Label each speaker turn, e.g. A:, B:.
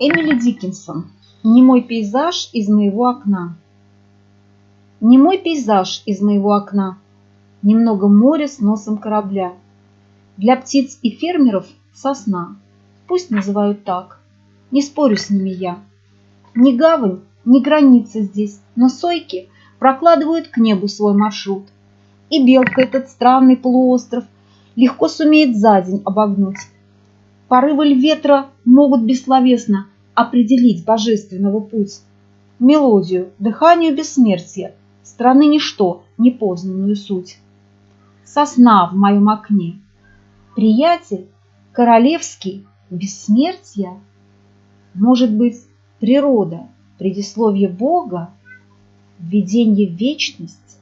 A: Эмили Диккенсон. Немой пейзаж из моего окна. Немой пейзаж из моего окна. Немного моря с носом корабля. Для птиц и фермеров сосна. Пусть называют так. Не спорю с ними я. Ни гавань, ни граница здесь, но сойки прокладывают к небу свой маршрут. И белка этот странный полуостров легко сумеет за день обогнуть. Порывы ветра могут бессловесно определить божественного путь, мелодию, дыханию бессмертия, страны ничто, непознанную суть. Сосна в моем окне, приятель, королевский, бессмертия, может быть, природа, предисловие Бога, введение в вечность,